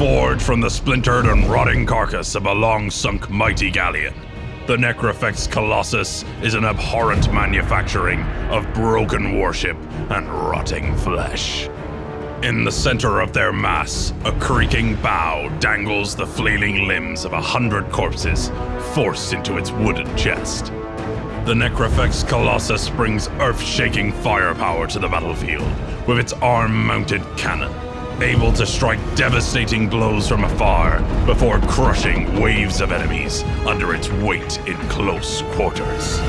emerge from the splintered and rotting carcass of a long sunk mighty galleon. The Necrofex Colossus is an abhorrent manufacturing of broken warship and rotting flesh. In the center of their mass, a creaking bow dangles the flailing limbs of a hundred corpses forced into its wooden chest. The Necrofex Colossus brings earth shaking firepower to the battlefield with its arm mounted cannon, able to strike devastating blows from afar before crushing waves of enemies under its weight in close quarters.